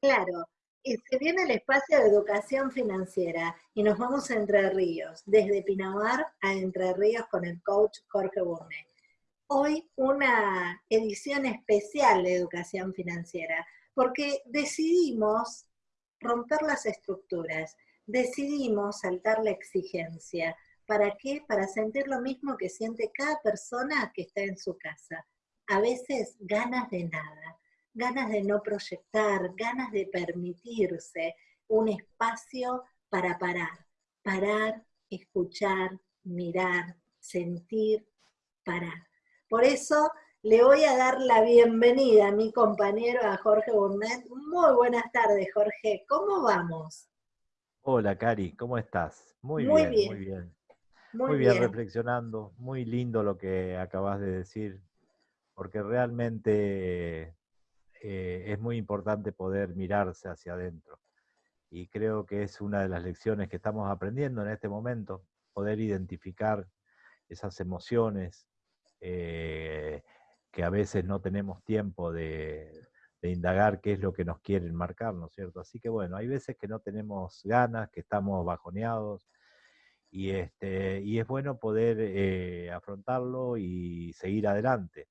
Claro, y se viene el espacio de educación financiera y nos vamos a Entre Ríos, desde Pinamar a Entre Ríos con el coach Jorge Burnet. Hoy una edición especial de educación financiera, porque decidimos romper las estructuras, decidimos saltar la exigencia. ¿Para qué? Para sentir lo mismo que siente cada persona que está en su casa. A veces ganas de nada ganas de no proyectar, ganas de permitirse un espacio para parar, parar, escuchar, mirar, sentir, parar. Por eso le voy a dar la bienvenida a mi compañero, a Jorge Burnett. Muy buenas tardes, Jorge. ¿Cómo vamos? Hola, Cari, ¿cómo estás? Muy, bien, muy bien. Muy, bien, reflexionando. Muy lindo lo que acabas de decir, porque realmente eh, es muy importante poder mirarse hacia adentro. Y creo que es una de las lecciones que estamos aprendiendo en este momento, poder identificar esas emociones eh, que a veces no tenemos tiempo de, indagar qué es lo que nos quieren marcar, ¿no es cierto? Así que bueno, hay veces que no tenemos ganas, que estamos bajoneados, y, este, y es bueno poder eh, afrontarlo y seguir adelante.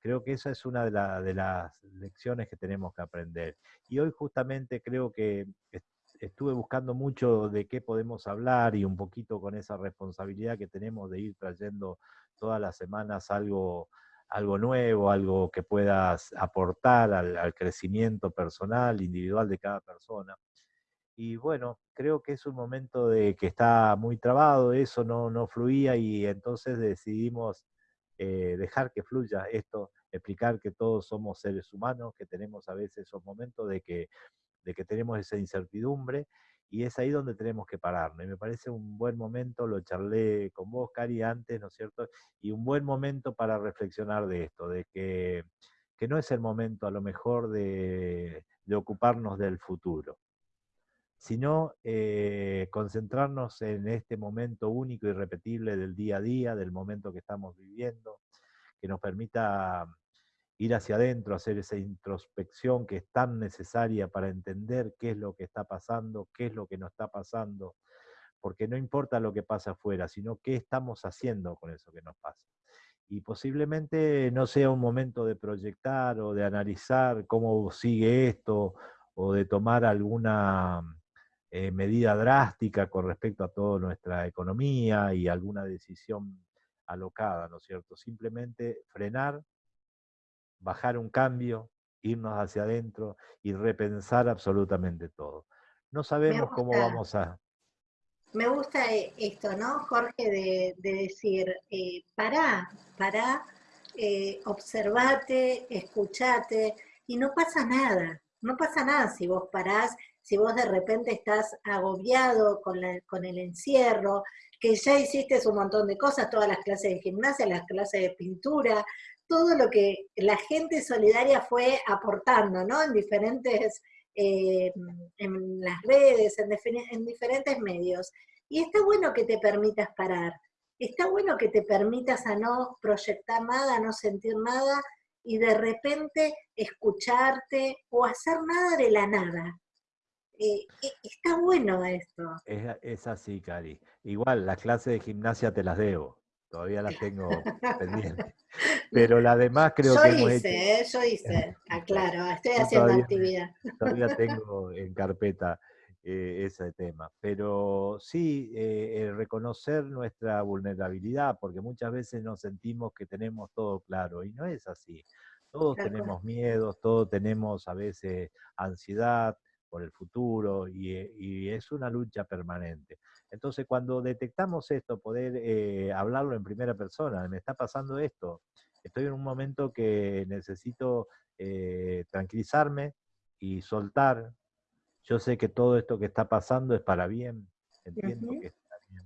Creo que esa es una de, las lecciones que tenemos que aprender. Y hoy justamente creo que estuve buscando mucho de qué podemos hablar y un poquito con esa responsabilidad que tenemos de ir trayendo todas las semanas algo, algo nuevo, algo que puedas aportar al, crecimiento personal, individual de cada persona. Y bueno, creo que es un momento de que está muy trabado, eso no, no fluía y entonces decidimos eh, dejar que fluya esto, explicar que todos somos seres humanos, que tenemos a veces esos momentos de que, de que tenemos esa incertidumbre y es ahí donde tenemos que pararnos. Y me parece un buen momento, lo charlé con vos, Cari, antes, ¿no es cierto? Y un buen momento para reflexionar de esto, de que, que no es el momento a lo mejor de, de ocuparnos del futuro sino eh, concentrarnos en este momento único y repetible del día a día, del momento que estamos viviendo, que nos permita ir hacia adentro, hacer esa introspección que es tan necesaria para entender qué es lo que está pasando, qué es lo que no está pasando, porque no importa lo que pasa afuera, sino qué estamos haciendo con eso que nos pasa. Y posiblemente no sea un momento de proyectar o de analizar cómo sigue esto o de tomar alguna eh, medida drástica con respecto a toda nuestra economía y alguna decisión alocada, ¿no es cierto? Simplemente frenar, bajar un cambio, irnos hacia adentro y repensar absolutamente todo. No sabemos cómo vamos a... Me gusta eh, esto, ¿no, Jorge? De, decir, eh, pará, pará, eh, observate, escuchate, y no pasa nada, no pasa nada si vos parás si vos de repente estás agobiado con, el encierro, que ya hiciste un montón de cosas, todas las clases de gimnasia, las clases de pintura, todo lo que la gente solidaria fue aportando, ¿no? En diferentes, eh, en las redes, en, en diferentes medios. Y está bueno que te permitas parar, está bueno que te permitas a no proyectar nada, no sentir nada, y de repente escucharte o hacer nada de la nada. Eh, eh, está bueno esto. Es, así, Cari. Igual, las clases de gimnasia te las debo. Todavía las tengo pendientes. Pero la demás creo yo que hice, ¿eh? Yo hice, aclaro, estoy haciendo actividad. Todavía tengo en carpeta ese tema. Pero sí, reconocer nuestra vulnerabilidad, porque muchas veces nos sentimos que tenemos todo claro, y no es así. Todos tenemos miedos, todos tenemos a veces ansiedad, por el futuro eh, y, es una lucha permanente. Entonces, cuando detectamos esto, poder eh, hablarlo en primera persona, me está pasando esto, estoy en un momento que necesito eh, tranquilizarme y soltar. Yo sé que todo esto que está pasando es para bien, entiendo que está bien.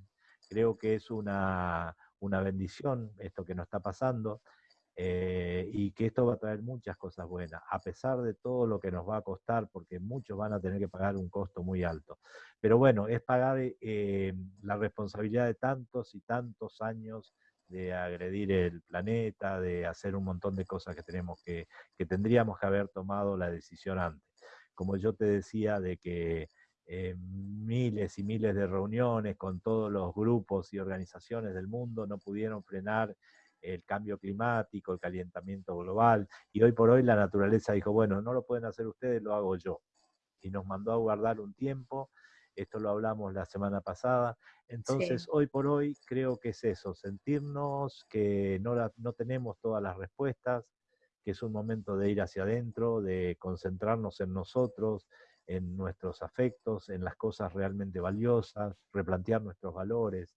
Creo que es una, una bendición esto que nos está pasando. Eh, y que esto va a traer muchas cosas buenas, a pesar de todo lo que nos va a costar, porque muchos van a tener que pagar un costo muy alto. Pero bueno, es pagar eh, la responsabilidad de tantos y tantos años de agredir el planeta, de hacer un montón de cosas que tenemos que, que tendríamos que haber tomado la decisión antes. como yo te decía, de que eh, miles y miles de reuniones con todos los grupos y organizaciones del mundo no pudieron frenar el cambio climático, el calentamiento global, y hoy por hoy la naturaleza dijo, bueno, no lo pueden hacer ustedes, lo hago yo. Y nos mandó a guardar un tiempo, esto lo hablamos la semana pasada, entonces hoy por hoy creo que es eso, sentirnos que no, no tenemos todas las respuestas, que es un momento de ir hacia adentro, de concentrarnos en nosotros, en nuestros afectos, en las cosas realmente valiosas, replantear nuestros valores.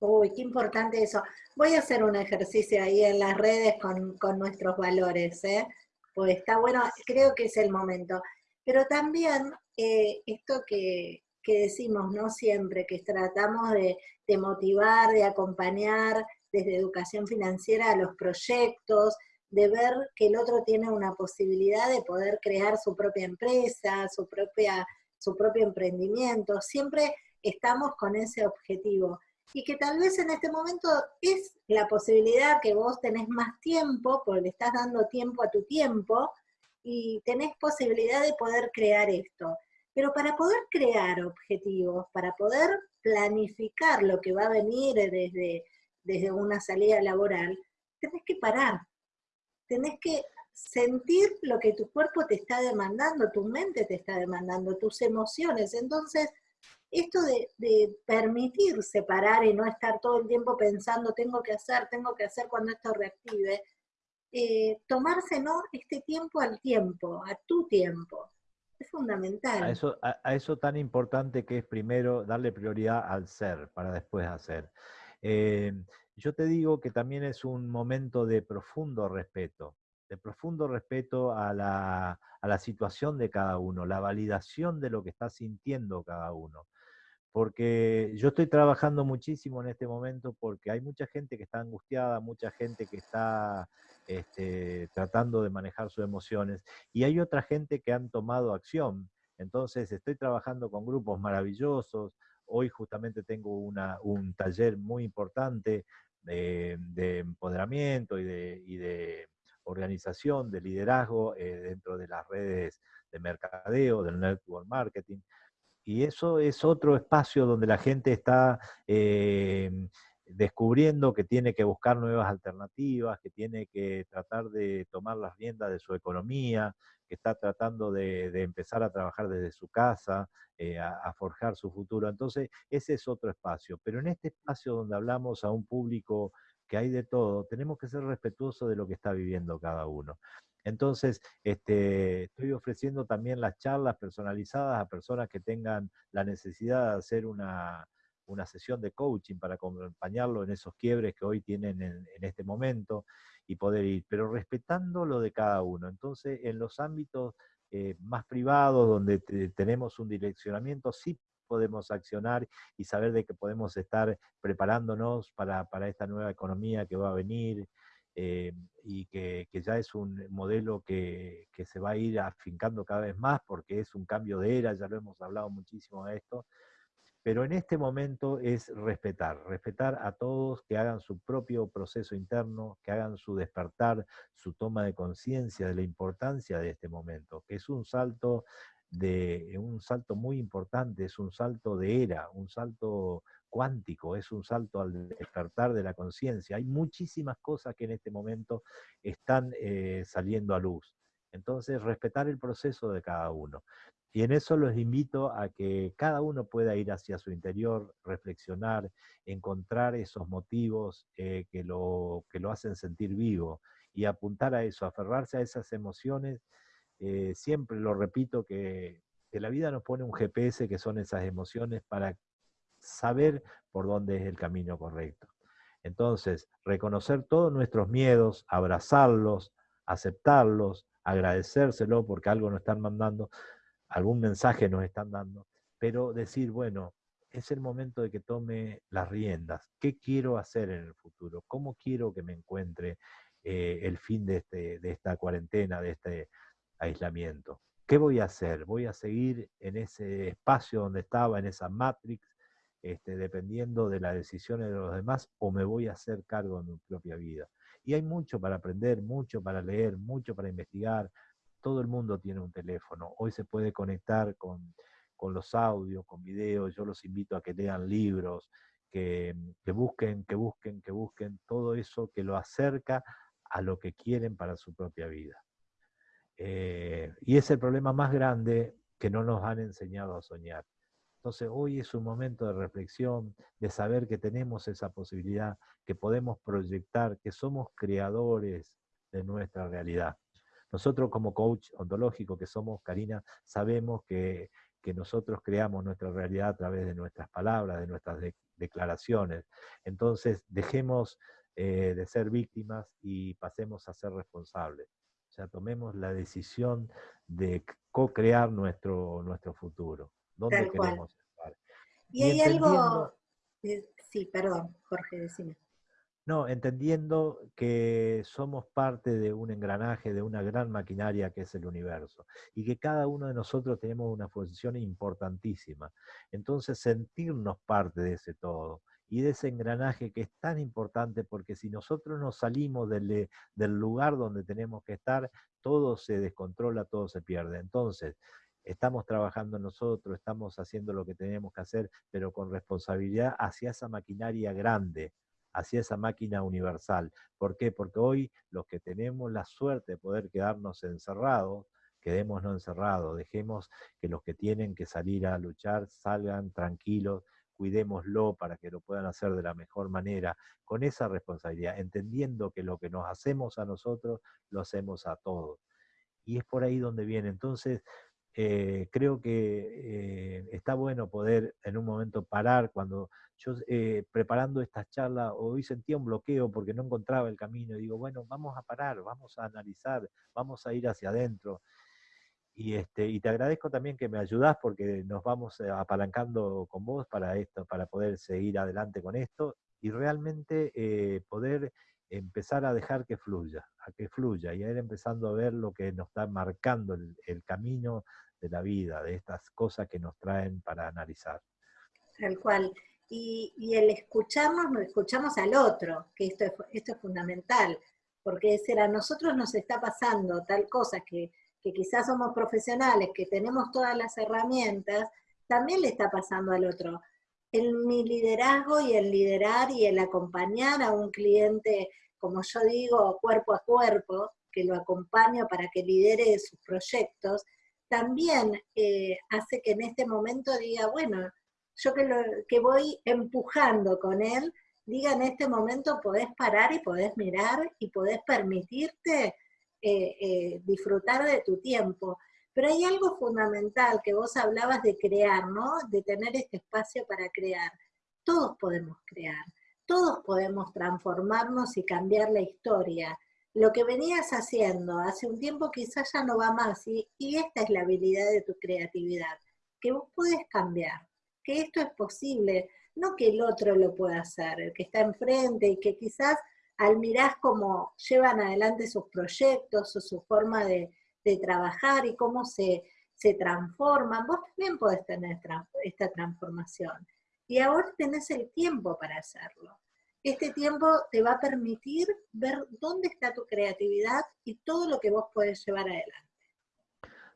Uy, qué importante eso. Voy a hacer un ejercicio ahí en las redes con, nuestros valores, ¿eh? Pues está bueno, creo que es el momento. Pero también eh, esto que, decimos, ¿no? Siempre, que tratamos de, de motivar, de acompañar desde educación financiera a los proyectos, de ver que el otro tiene una posibilidad de poder crear su propia empresa, su, propia, su propio emprendimiento. Siempre estamos con ese objetivo. Y que tal vez en este momento es la posibilidad que vos tenés más tiempo, porque le estás dando tiempo a tu tiempo, y tenés posibilidad de poder crear esto. Pero para poder crear objetivos, para poder planificar lo que va a venir desde, desde una salida laboral, tenés que parar, tenés que sentir lo que tu cuerpo te está demandando, tu mente te está demandando, tus emociones. Entonces, esto de, permitir separar y no estar todo el tiempo pensando, tengo que hacer, tengo que hacer cuando esto reactive, eh, tomarse ¿no? este tiempo al tiempo, a tu tiempo. Es fundamental. A eso, a, eso tan importante que es primero darle prioridad al ser para después hacer. Eh, yo te digo que también es un momento de profundo respeto, de profundo respeto a la, a la situación de cada uno, la validación de lo que está sintiendo cada uno porque yo estoy trabajando muchísimo en este momento porque hay mucha gente que está angustiada, mucha gente que está este, tratando de manejar sus emociones y hay otra gente que han tomado acción. Entonces estoy trabajando con grupos maravillosos. Hoy justamente tengo un taller muy importante de, empoderamiento y de, organización, de liderazgo eh, dentro de las redes de mercadeo, del network marketing. Y eso es otro espacio donde la gente está eh, descubriendo que tiene que buscar nuevas alternativas, que tiene que tratar de tomar las riendas de su economía, que está tratando de, empezar a trabajar desde su casa, eh, a, forjar su futuro. Entonces, ese es otro espacio. Pero en este espacio donde hablamos a un público que hay de todo, tenemos que ser respetuosos de lo que está viviendo cada uno. Entonces, este, estoy ofreciendo también las charlas personalizadas a personas que tengan la necesidad de hacer una, sesión de coaching para acompañarlo en esos quiebres que hoy tienen en, este momento y poder ir, pero respetando lo de cada uno. Entonces, en los ámbitos eh, más privados, donde tenemos un direccionamiento, sí podemos accionar y saber de que podemos estar preparándonos para, para esta nueva economía que va a venir, eh, y que, ya es un modelo que, se va a ir afincando cada vez más porque es un cambio de era, ya lo hemos hablado muchísimo de esto, pero en este momento es respetar, respetar a todos que hagan su propio proceso interno, que hagan su despertar, su toma de conciencia de la importancia de este momento, que es un salto de un salto muy importante, es un salto de era, un salto cuántico, es un salto al despertar de la conciencia. Hay muchísimas cosas que en este momento están eh, saliendo a luz. Entonces, respetar el proceso de cada uno. Y en eso los invito a que cada uno pueda ir hacia su interior, reflexionar, encontrar esos motivos eh, que, lo, que lo hacen sentir vivo y apuntar a eso, aferrarse a esas emociones. Eh, siempre lo repito que, que la vida nos pone un GPS que son esas emociones para saber por dónde es el camino correcto. Entonces, reconocer todos nuestros miedos, abrazarlos, aceptarlos, agradecérselo porque algo nos están mandando, algún mensaje nos están dando, pero decir, bueno, es el momento de que tome las riendas. ¿Qué quiero hacer en el futuro? ¿Cómo quiero que me encuentre eh, el fin de, este, de esta cuarentena, de este aislamiento? ¿Qué voy a hacer? ¿Voy a seguir en ese espacio donde estaba, en esa matrix, este, dependiendo de las decisiones de los demás, o me voy a hacer cargo de mi propia vida. Y hay mucho para aprender, mucho para leer, mucho para investigar, todo el mundo tiene un teléfono. Hoy se puede conectar con, los audios, con videos. Yo los invito a que lean libros, que, busquen, que busquen, que busquen todo eso que lo acerca a lo que quieren para su propia vida. Eh, y es el problema más grande que no nos han enseñado a soñar. Entonces hoy es un momento de reflexión, de saber que tenemos esa posibilidad, que podemos proyectar, que somos creadores de nuestra realidad. Nosotros como coach ontológico que somos, Karina, sabemos que, nosotros creamos nuestra realidad a través de nuestras palabras, de nuestras declaraciones. Entonces dejemos eh, de ser víctimas y pasemos a ser responsables. O sea, tomemos la decisión de co-crear nuestro, nuestro futuro dónde queremos estar. Y, hay algo, sí, perdón, Jorge, decime. No, entendiendo que somos parte de un engranaje, de una gran maquinaria que es el universo, y que cada uno de nosotros tenemos una función importantísima. Entonces, sentirnos parte de ese todo y de ese engranaje que es tan importante, porque si nosotros nos salimos del, del lugar donde tenemos que estar, todo se descontrola, todo se pierde. Entonces, estamos trabajando nosotros, estamos haciendo lo que tenemos que hacer, pero con responsabilidad hacia esa maquinaria grande, hacia esa máquina universal. ¿Por qué? Porque hoy los que tenemos la suerte de poder quedarnos encerrados, quedémonos encerrados, dejemos que los que tienen que salir a luchar salgan tranquilos, cuidémoslo para que lo puedan hacer de la mejor manera, con esa responsabilidad, entendiendo que lo que nos hacemos a nosotros, lo hacemos a todos. Y es por ahí donde viene. Entonces, eh, creo que eh, está bueno poder en un momento parar cuando yo eh, preparando esta charla hoy sentía un bloqueo porque no encontraba el camino y digo, bueno, vamos a parar, vamos a analizar, vamos a ir hacia adentro. Y, este, y te agradezco también que me ayudás porque nos vamos apalancando con vos para esto, para poder seguir adelante con esto y realmente poder empezar a dejar que fluya, a que fluya y a ir empezando a ver lo que nos está marcando el, camino de la vida, de estas cosas que nos traen para analizar. Tal cual. Y, el escucharnos, nos escuchamos al otro, que esto es, esto es fundamental, porque es a nosotros nos está pasando tal cosa que, que quizás somos profesionales, que tenemos todas las herramientas, también le está pasando al otro en mi liderazgo y el liderar y el acompañar a un cliente, como yo digo, cuerpo a cuerpo, que lo acompaño para que lidere sus proyectos, también eh, hace que en este momento diga, bueno, yo que, lo, que voy empujando con él, diga en este momento podés parar y podés mirar y podés permitirte eh, eh, disfrutar de tu tiempo. Pero hay algo fundamental que vos hablabas de crear, ¿no? De tener este espacio para crear. Todos podemos crear, todos podemos transformarnos y cambiar la historia. Lo que venías haciendo hace un tiempo quizás ya no va más y, y esta es la habilidad de tu creatividad, que vos podés cambiar, que esto es posible, no que el otro lo pueda hacer, el que está enfrente y que quizás al mirar cómo llevan adelante sus proyectos o su forma de, de trabajar y cómo se, se transforman, vos también podés tener esta transformación. Y ahora tenés el tiempo para hacerlo. Este tiempo te va a permitir ver dónde está tu creatividad y todo lo que vos podés llevar adelante.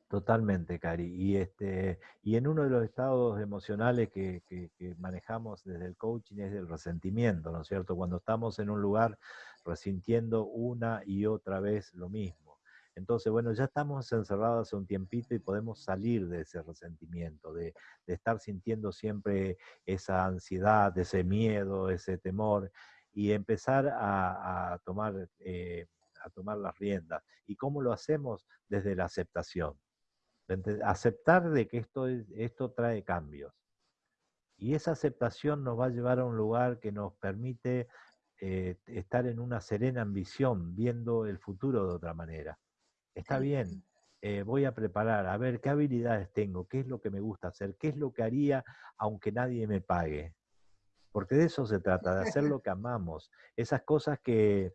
Totalmente, Cari. Y, este, y en uno de los estados emocionales que, que, manejamos desde el coaching es el resentimiento, ¿no es cierto? Cuando estamos en un lugar resintiendo una y otra vez lo mismo. Entonces, bueno, ya estamos encerrados hace un tiempito y podemos salir de ese resentimiento, de, estar sintiendo siempre esa ansiedad, ese miedo, ese temor, y empezar a, tomar, eh, a tomar las riendas. ¿Y cómo lo hacemos? Desde la aceptación. Aceptar de que esto, esto trae cambios. Y esa aceptación nos va a llevar a un lugar que nos permite eh, estar en una serena ambición, viendo el futuro de otra manera está bien, eh, voy a preparar, a ver qué habilidades tengo, qué es lo que me gusta hacer, qué es lo que haría aunque nadie me pague. Porque de eso se trata, de hacer lo que amamos. Esas cosas que,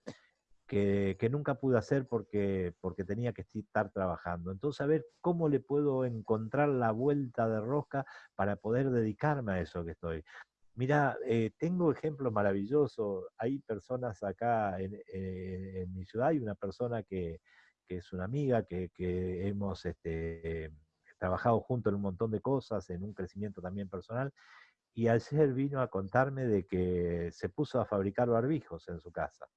que, nunca pude hacer porque, porque tenía que estar trabajando. Entonces, a ver cómo le puedo encontrar la vuelta de rosca para poder dedicarme a eso que estoy. Mira, eh, tengo ejemplos maravillosos. Hay personas acá en, en mi ciudad, hay una persona que, que es una amiga, que, hemos este, trabajado juntos en un montón de cosas, en un crecimiento también personal, y ayer vino a contarme de que se puso a fabricar barbijos en su casa.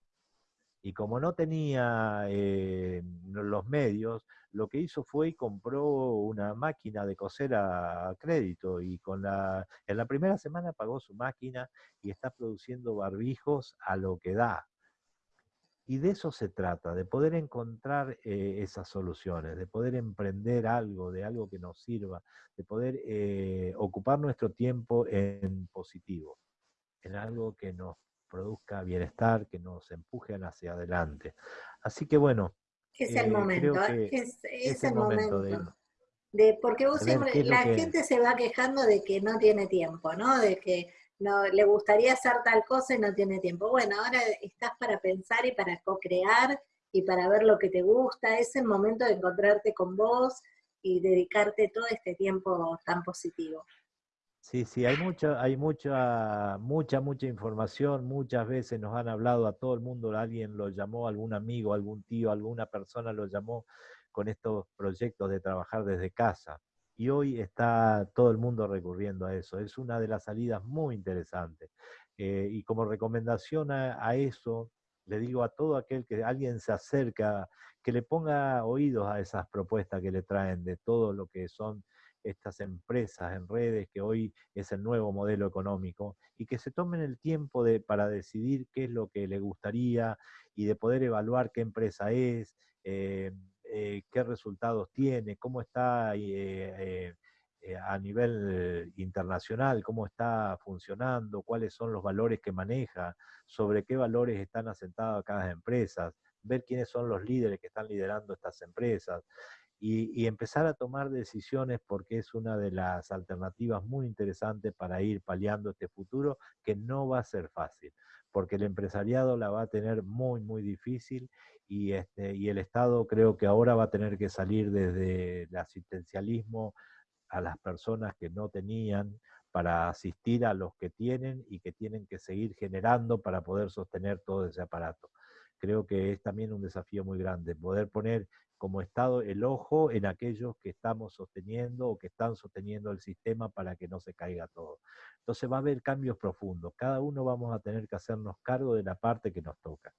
Y como no tenía eh, los medios, lo que hizo fue compró una máquina de coser a crédito y con la, en la primera semana pagó su máquina y está produciendo barbijos a lo que da. Y de eso se trata, de poder encontrar eh, esas soluciones, de poder emprender algo, de algo que nos sirva, de poder eh, ocupar nuestro tiempo en positivo, en algo que nos produzca bienestar, que nos empujen hacia adelante. Así que bueno. Es el eh, momento, es, el momento, de, porque vos siempre, la gente se va quejando de que no tiene tiempo, ¿no? De que no le gustaría hacer tal cosa y no tiene tiempo. Bueno, ahora estás para pensar y para co-crear y para ver lo que te gusta. Es el momento de encontrarte con vos y dedicarte todo este tiempo tan positivo. Sí, sí, hay mucha, hay mucha, mucha, mucha información. Muchas veces nos han hablado a todo el mundo, alguien lo llamó, algún amigo, algún tío, alguna persona lo llamó con estos proyectos de trabajar desde casa. Y hoy está todo el mundo recurriendo a eso. Es una de las salidas muy interesantes. Eh, y como recomendación a, eso, le digo a todo aquel que alguien se acerca, que le ponga oídos a esas propuestas que le traen de todo lo que son estas empresas en redes, que hoy es el nuevo modelo económico, y que se tomen el tiempo de, para decidir qué es lo que le gustaría y de poder evaluar qué empresa es, eh, eh, qué resultados tiene, cómo está eh, a nivel internacional, cómo está funcionando, cuáles son los valores que maneja, sobre qué valores están asentadas cada empresas, ver quiénes son los líderes que están liderando estas empresas y, empezar a tomar decisiones porque es una de las alternativas muy interesantes para ir paliando este futuro que no va a ser fácil, porque el empresariado la va a tener muy, muy difícil y, este, y el Estado creo que ahora va a tener que salir desde el asistencialismo a las personas que no tenían para asistir a los que tienen y que tienen que seguir generando para poder sostener todo ese aparato. Creo que es también un desafío muy grande, poder poner como Estado el ojo en aquellos que estamos sosteniendo o que están sosteniendo el sistema para que no se caiga todo. Entonces va a haber cambios profundos. Cada uno vamos a tener que hacernos cargo de la parte que nos toca.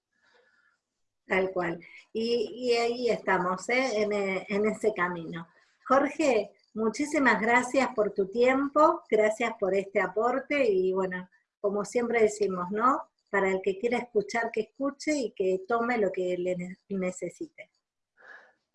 Tal cual. Y, ahí estamos, ¿eh? en, eh, en ese camino. Jorge, muchísimas gracias por tu tiempo, gracias por este aporte y bueno, como siempre decimos, ¿no? Para el que quiera escuchar, que escuche y que tome lo que le necesite.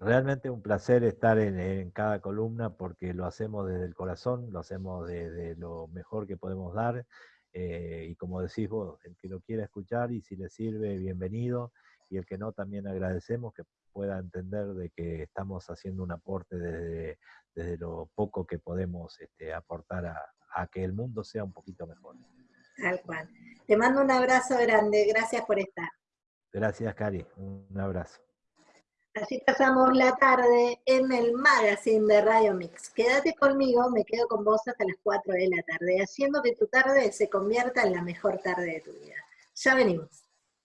Realmente un placer estar en, cada columna porque lo hacemos desde el corazón, lo hacemos desde lo mejor que podemos dar. Eh, y como decís vos, el que lo quiera escuchar y si le sirve, bienvenido. Y el que no, también agradecemos que pueda entender de que estamos haciendo un aporte desde, desde lo poco que podemos este, aportar a, a que el mundo sea un poquito mejor. Tal cual. Te mando un abrazo grande. Gracias por estar. Gracias, Cari. Un abrazo. Así pasamos la tarde en el magazine de Radio Mix. Quédate conmigo, me quedo con vos hasta las 4 de la tarde, haciendo que tu tarde se convierta en la mejor tarde de tu vida. Ya venimos.